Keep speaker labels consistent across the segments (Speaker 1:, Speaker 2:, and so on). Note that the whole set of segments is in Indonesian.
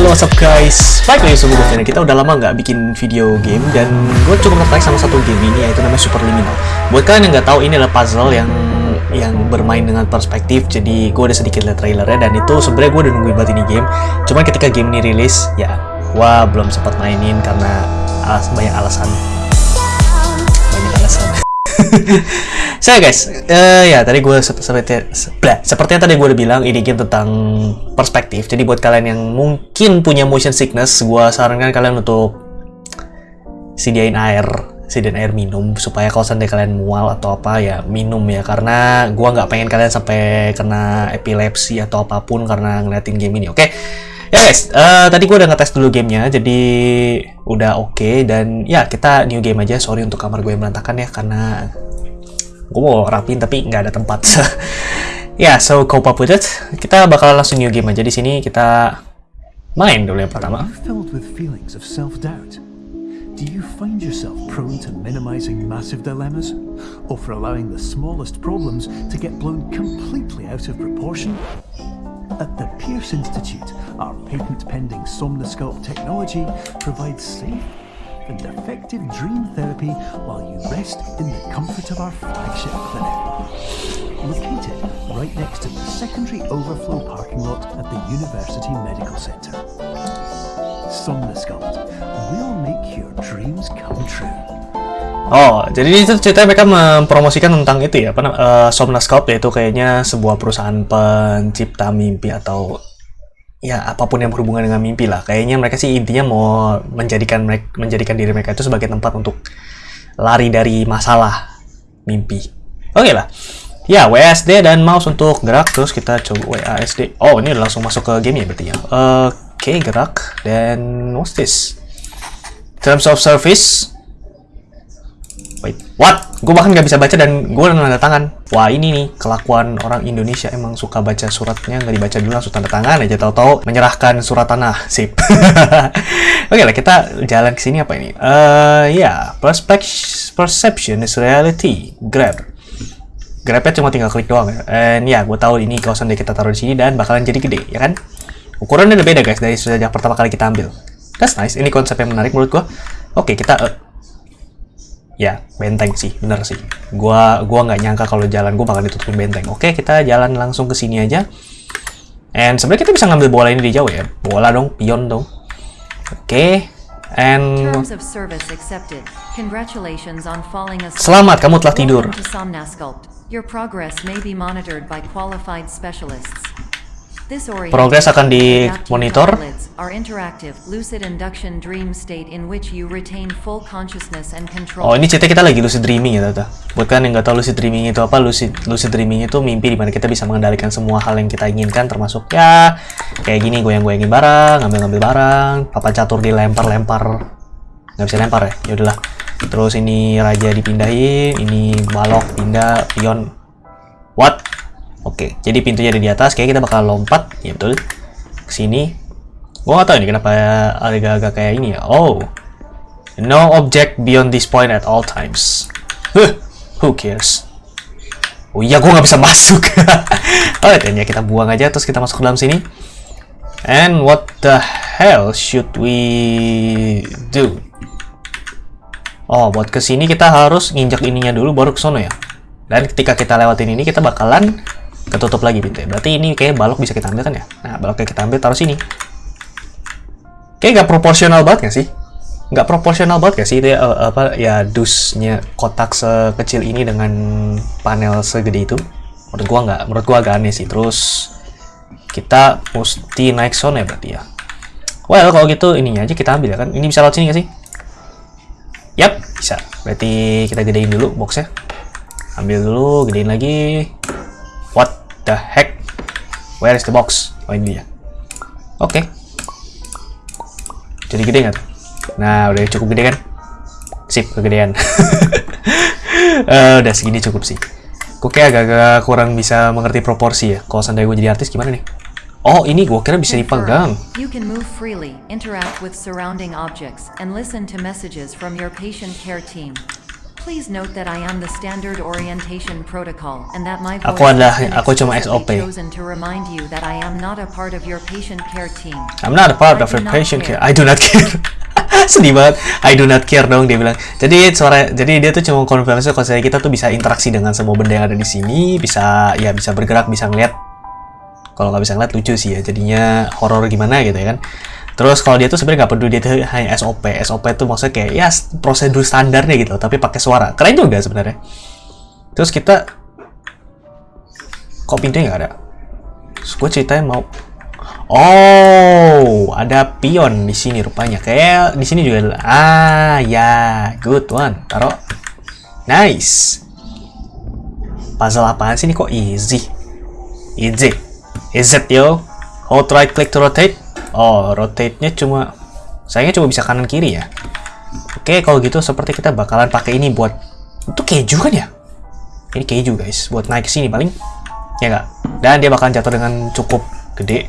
Speaker 1: halo what's up guys? Balik lagi sama gue. Kita udah lama nggak bikin video game Dan gue cukup tertarik sama satu game ini Yaitu namanya Superliminal Buat kalian yang nggak tahu ini adalah puzzle yang yang bermain dengan perspektif. Jadi gue udah sedikit lihat trailernya dan itu sebenarnya gue udah nungguin banget ini game. Cuman ketika game ini rilis ya gue belum sempat mainin karena alas, banyak alasan saya guys, uh, ya tadi gue seperti seperti yang tadi gue udah bilang ini game tentang perspektif. Jadi buat kalian yang mungkin punya motion sickness, gue sarankan kalian untuk sediain air, sediain air minum supaya kalau seandainya kalian mual atau apa ya minum ya karena gue nggak pengen kalian sampai kena epilepsi atau apa pun karena ngeliatin game ini. Oke. Okay? Ya guys, uh, tadi gue udah ngetes dulu gamenya, jadi udah oke okay, dan ya kita new game aja. Sorry untuk kamar gue yang berantakan ya karena gue mau rapin tapi nggak ada tempat. ya, yeah, so cope up it. Kita bakal langsung new game aja di sini. Kita main dulu yang pertama.
Speaker 2: Do you find yourself prone to minimizing massive dilemmas? Or for allowing the smallest problems to get blown completely out of proportion? At the Pierce Institute, our patent-pending Somnosculpt technology provides safe and effective dream therapy while you rest in the comfort of our flagship clinic. Located right next to the secondary overflow parking lot at the University Medical Center. Somnosculpt will make your dreams come true.
Speaker 1: Oh, jadi itu ceritanya mereka mempromosikan tentang itu ya, apa uh, Somnascope yaitu kayaknya sebuah perusahaan pencipta mimpi atau ya apa pun yang berhubungan dengan mimpi lah. Kayaknya mereka sih intinya mau menjadikan mereka, menjadikan diri mereka itu sebagai tempat untuk lari dari masalah mimpi. Oke okay lah. Ya, WASD dan mouse untuk gerak terus kita coba WASD. Oh, ini udah langsung masuk ke game ya berarti ya. Oke, okay, gerak dan what's this? Terms of service Wait, what? Gue bahkan gak bisa baca dan gue udah tanda tangan. Wah ini nih, kelakuan orang Indonesia emang suka baca suratnya, nggak dibaca dulu langsung tanda tangan aja tahu-tahu menyerahkan surat tanah. Sip. Oke lah, kita jalan ke sini apa ini? Uh, ya, yeah. perception is reality. Grab. Grabnya cuma tinggal klik doang ya. And ya, yeah, gue tahu ini kawasan deh kita taruh di sini dan bakalan jadi gede, ya kan? Ukurannya udah beda guys dari sejak pertama kali kita ambil. That's nice. Ini konsep yang menarik menurut gue. Oke, okay, kita uh, ya benteng sih bener sih. Gua gua nggak nyangka kalau jalan gua bakal ditutupin benteng. Oke kita jalan langsung ke sini aja. And sebenarnya kita bisa ngambil bola ini di jauh ya. Bola dong pion dong. Oke and selamat kamu telah tidur.
Speaker 3: Your progress may be monitored by qualified specialists.
Speaker 1: Progres akan dimonitor. Oh ini cerita kita lagi lucid dreaming ya tata. Buat kalian yang nggak tahu lucid dreaming itu apa, lucid, lucid dreaming itu mimpi di mana kita bisa mengendalikan semua hal yang kita inginkan, termasuk ya kayak gini goyang-goyangin barang, ngambil-ngambil barang, papan catur dilempar-lempar, nggak bisa lempar ya, ya udahlah. Terus ini raja dipindahin, ini balok pindah, pion. What? Oke, jadi pintunya ada di atas. Kayak kita bakal lompat, ya betul. Ke sini. Gua gak tahu ini kenapa agak-agak kayak ini ya. Oh. No object beyond this point at all times. Huh, who cares? Oh iya, gua nggak bisa masuk. Alright, ya kita buang aja, terus kita masuk ke dalam sini. And what the hell should we do? Oh, buat ke sini kita harus nginjak ininya dulu, baru ke sono ya. Dan ketika kita lewatin ini, kita bakalan ketutup lagi pintunya. Berarti ini kayak balok bisa kita ambil kan ya? Nah, baloknya kita ambil taruh sini. Kayak nggak proporsional banget nggak sih? Nggak proporsional banget gak sih itu ya, uh, apa ya dusnya kotak sekecil ini dengan panel segede itu? Menurut gua nggak, menurut gua agak aneh sih. Terus kita mesti naik sound ya berarti ya. Well, kalau gitu ininya aja kita ambil ya kan. Ini bisa lewat sini nggak sih? Yap, bisa. Berarti kita gedein dulu boxnya. Ambil dulu, gedein lagi the heck? Where is the box? Oh ini dia. Oke. Okay. Jadi gede nggak? Nah, udah cukup gede kan? Sip, kegedean. uh, udah segini cukup sih. Kok kayak agak-agak kurang bisa mengerti proporsi ya. Kalau seandainya gue jadi artis gimana nih? Oh, ini gue kira bisa dipegang.
Speaker 3: You can move freely, interact with surrounding objects, and listen to messages from your patient care team. Please note that I am the standard orientation protocol and that my
Speaker 1: Aku adalah- aku cuma SOP.
Speaker 3: chosen to remind you that I am not a part of your patient care team.
Speaker 1: I'm not a part
Speaker 3: I
Speaker 1: of your patient
Speaker 3: care.
Speaker 1: care. I do not care. Sedih banget. I do not care dong dia bilang. Jadi suara jadi dia tuh cuma konfirmasi kalau saya kita tuh bisa interaksi dengan semua benda yang ada di sini, bisa ya bisa bergerak, bisa ngeliat. Kalau nggak bisa ngeliat lucu sih ya. Jadinya horor gimana gitu ya kan. Terus kalau dia tuh sebenarnya nggak peduli dia tuh hanya SOP. SOP tuh maksudnya kayak ya prosedur standarnya gitu, tapi pakai suara. Keren juga sebenarnya. Terus kita kok pintunya nggak ada? Terus gue ceritanya mau Oh, ada pion di sini rupanya. Kayak di sini juga. Ah, ya, good one. Taruh. Nice. Puzzle apaan sih ini kok easy? Easy. Is it yo? Hold right click to rotate. Oh, rotate-nya cuma sayangnya cuma bisa kanan kiri ya. Oke, kalau gitu seperti kita bakalan pakai ini buat itu keju kan ya? Ini keju guys, buat naik ke sini paling. Ya nggak? Dan dia bakalan jatuh dengan cukup gede.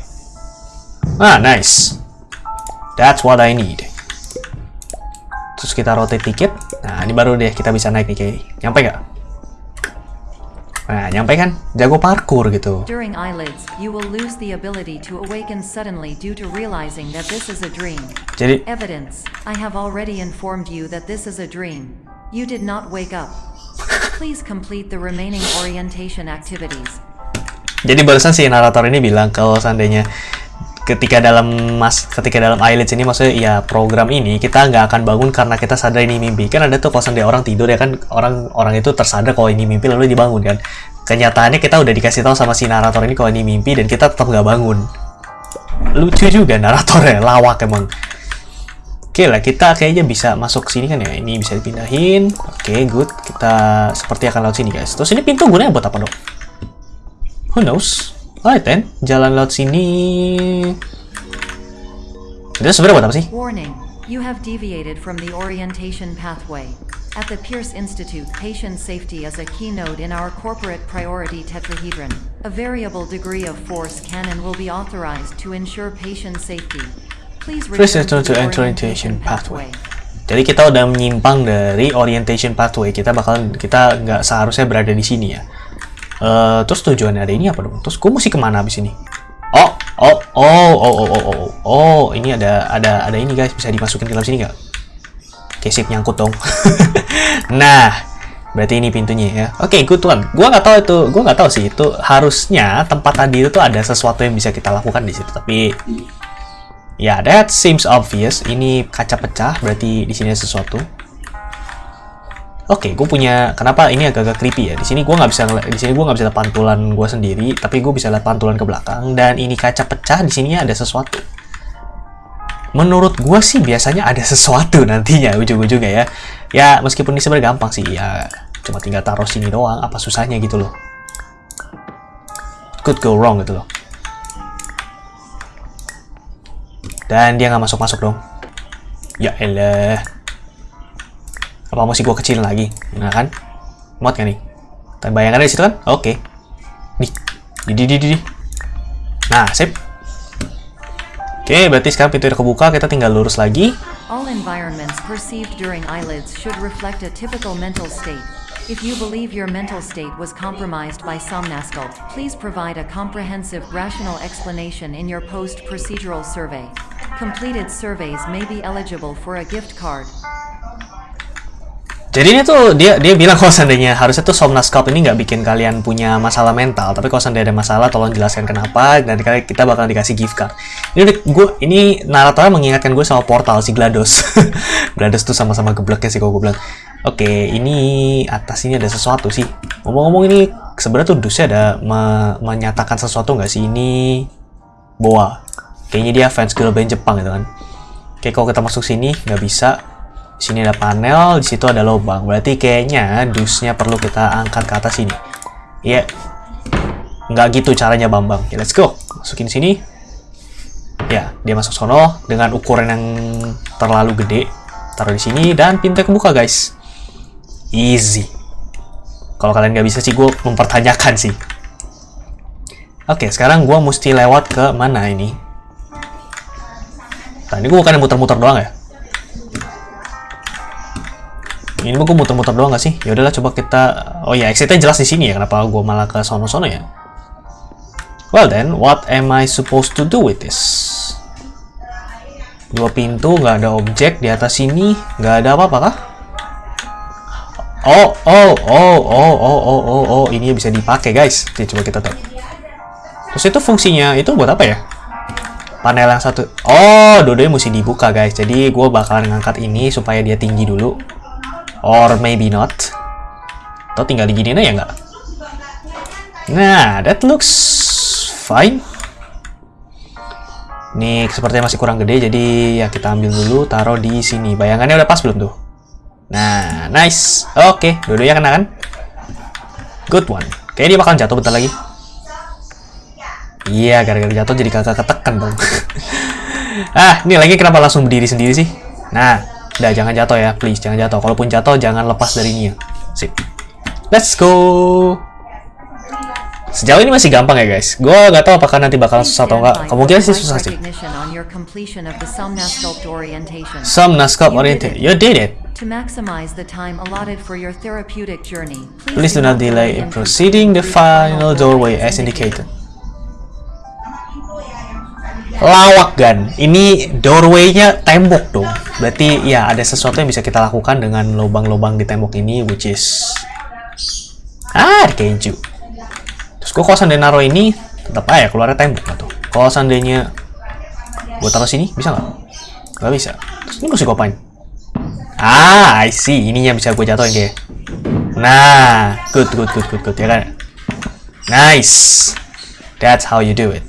Speaker 1: Ah, nice. That's what I need. Terus kita rotate dikit. Nah, ini baru deh kita bisa naik nih kayak. Nyampe nggak? Nah, nyampe kan? Jago parkour gitu.
Speaker 3: During eyelids, you will lose the ability to awaken suddenly due to realizing that this is a dream.
Speaker 1: Jadi,
Speaker 3: Evidence. I have already informed you that this is a dream. You did not wake up. Please complete the remaining orientation activities.
Speaker 1: jadi barusan si narator ini bilang kalau seandainya ketika dalam mas ketika dalam eyelids ini maksudnya ya program ini kita nggak akan bangun karena kita sadar ini mimpi kan ada tuh kalau seandainya orang tidur ya kan orang orang itu tersadar kalau ini mimpi lalu dibangun kan kenyataannya kita udah dikasih tahu sama si narator ini kalau ini mimpi dan kita tetap nggak bangun lucu juga naratornya lawak emang Oke lah, kita kayaknya bisa masuk sini kan ya. Ini bisa dipindahin. Oke, good. Kita seperti akan lewat sini, guys. Terus ini pintu gunanya buat apa, dong? Who knows? Alright then, jalan laut sini. Itu sebenarnya buat apa sih?
Speaker 3: Warning. You have deviated from the orientation pathway. At the Pierce Institute, patient safety is a keynote in our corporate priority tetrahedron. A variable degree of force can and will be authorized to ensure patient safety. Please return
Speaker 1: to
Speaker 3: the
Speaker 1: orientation pathway. Jadi kita udah menyimpang dari orientation pathway. Kita bakalan kita nggak seharusnya berada di sini ya. Eh, terus tujuannya ada ini apa dong? Terus gue mesti ke mana abis ini? Oh, oh, oh, oh, oh, oh, oh, oh, ini ada ada ada ini guys bisa dimasukin ke dalam sini nggak? Oke, sip nyangkut dong. nah, berarti ini pintunya ya. Oke, good one. Gua nggak tahu itu, gua nggak tahu sih itu harusnya tempat tadi itu tuh ada sesuatu yang bisa kita lakukan di situ. Tapi ya, that seems obvious. Ini kaca pecah, berarti di sini ada sesuatu. Oke, gue punya. Kenapa ini agak-agak creepy ya? Di sini gue nggak bisa di sini gue nggak bisa lihat pantulan gue sendiri, tapi gue bisa lihat pantulan ke belakang. Dan ini kaca pecah, di sini ada sesuatu. Menurut gue sih biasanya ada sesuatu nantinya ujung-ujungnya ya. Ya meskipun ini sebenarnya gampang sih ya, cuma tinggal taruh sini doang. Apa susahnya gitu loh? Could go wrong gitu loh. Dan dia nggak masuk-masuk dong. Ya elah. Apa mesti gue kecilin lagi? Nah kan? Muat kan nih? Bayangannya di situ kan? Oke. Di di di di. di. Nah, sip. Oke, berarti sekarang pintu udah kebuka, kita tinggal lurus lagi.
Speaker 3: All environments perceived during eyelids should reflect a typical mental state. If you believe your mental state was compromised by somnasculpt, please provide a comprehensive, rational explanation in your post-procedural survey. Completed surveys may be eligible for a gift card.
Speaker 1: Jadi ini tuh dia dia bilang kalau seandainya harusnya tuh Somnasculpt ini nggak bikin kalian punya masalah mental, tapi kalau seandainya ada masalah tolong jelaskan kenapa dan kali kita bakal dikasih gift card. Ini gue ini naratornya mengingatkan gue sama Portal si Glados. Glados tuh sama-sama gebleknya sih kalau gue bilang. Oke, ini atas ini ada sesuatu sih. Ngomong-ngomong ini sebenarnya tuh dusnya ada me- menyatakan sesuatu nggak sih ini Boa. Kayaknya dia fans girl band Jepang gitu kan. Oke, kalau kita masuk sini nggak bisa. Sini ada panel, di situ ada lubang. Berarti kayaknya dusnya perlu kita angkat ke atas sini. Iya. Nggak gitu caranya Bambang. Oke, let's go. Masukin sini. Ya, dia masuk sono dengan ukuran yang terlalu gede. Taruh di sini dan pintu kebuka, guys. Easy. Kalau kalian nggak bisa sih, gue mempertanyakan sih. Oke, sekarang gue mesti lewat ke mana ini? Nah, ini gue bukan muter-muter doang ya? Ini mah gue muter-muter doang gak sih? Ya udahlah coba kita Oh ya, exitnya jelas di sini ya. Kenapa gue malah ke sono-sono ya? Well then, what am I supposed to do with this? Dua pintu, nggak ada objek di atas sini, nggak ada apa-apa kah? Oh, oh, oh, oh, oh, oh, oh, oh, ini bisa dipakai guys. Oke, coba kita tek. Terus itu fungsinya itu buat apa ya? Panel yang satu. Oh, dua-duanya mesti dibuka guys. Jadi gue bakalan ngangkat ini supaya dia tinggi dulu. Or maybe not. Atau tinggal diginiin aja nggak? Nah, that looks fine. Ini sepertinya masih kurang gede, jadi ya kita ambil dulu, taruh di sini. Bayangannya udah pas belum tuh? Nah, nice. Oke, dua-duanya kena kan? Good one. Kayaknya dia bakal jatuh bentar lagi. Iya, gara-gara jatuh jadi kakak ketekan dong. ah, ini lagi kenapa langsung berdiri sendiri sih? Nah, udah jangan jatuh ya, please jangan jatuh. Kalaupun jatuh jangan lepas dari ini ya. Sip. Let's go. Sejauh ini masih gampang ya guys. Gue nggak tahu apakah nanti bakal susah atau enggak. Kemungkinan sih susah sih. Somnascope oriented. You did it.
Speaker 3: To maximize the time allotted for your therapeutic journey,
Speaker 1: Please do not delay in proceeding the final doorway as indicated. Lawak gan. Ini doorway-nya tembok dong. Berarti ya ada sesuatu yang bisa kita lakukan dengan lubang-lubang di tembok ini which is ah keju. Terus gue kalau seandainya naruh ini, tetap aja keluarnya tembok atau Kalau seandainya gue taruh sini, bisa nggak? Nggak bisa. Terus ini gue apain? Ah, I see. Ininya bisa gue jatuhin kayak. Nah, good, good, good, good, good, ya kan? Nice. That's how you do it.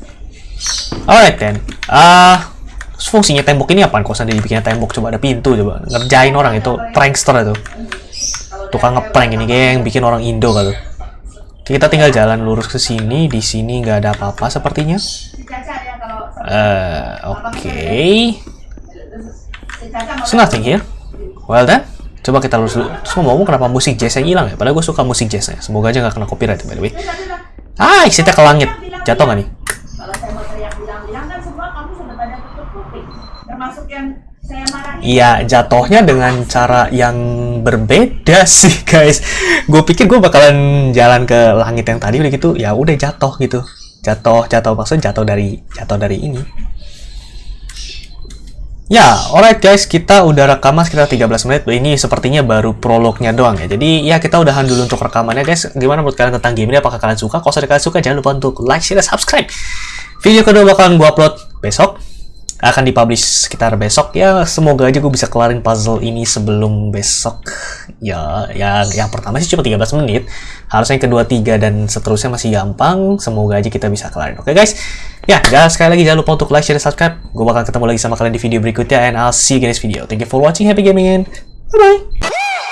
Speaker 1: Alright then. Ah, fungsinya tembok ini apa? Kalau seandainya dibikin tembok, coba ada pintu coba. Ngerjain orang itu, prankster itu. Tukang ngeprank ini yang bikin orang Indo kalau. Kita tinggal jalan lurus ke sini. Di sini nggak ada apa-apa sepertinya. Uh, Oke. Okay. So nothing. Well then, coba kita lurus dulu. Terus ngomong kenapa musik jazz yang hilang ya? Padahal gue suka musik jazznya. Semoga aja nggak kena copyright by the way. Ah, isitnya ke langit. Jatuh nggak nih? Iya, jatuhnya dengan cara yang berbeda sih, guys. Gue pikir gue bakalan jalan ke langit yang tadi udah gitu, ya udah jatuh gitu. Jatuh, jatuh maksudnya jatuh dari jatuh dari ini. Ya, alright guys, kita udah rekaman sekitar 13 menit. Ini sepertinya baru prolognya doang ya. Jadi ya kita udahan dulu untuk rekamannya guys. Gimana menurut kalian tentang game ini? Apakah kalian suka? Kalau kalian suka, jangan lupa untuk like, share, dan subscribe. Video kedua bakalan gue upload besok akan dipublish sekitar besok. Ya semoga aja gue bisa kelarin puzzle ini sebelum besok. Ya yang yang pertama sih cuma 13 menit. Harusnya yang kedua tiga dan seterusnya masih gampang. Semoga aja kita bisa kelarin oke guys. Ya guys sekali lagi jangan lupa untuk like share dan subscribe. Gue bakal ketemu lagi sama kalian di video berikutnya and I'll see you this video. Thank you for watching. Happy gaming and bye bye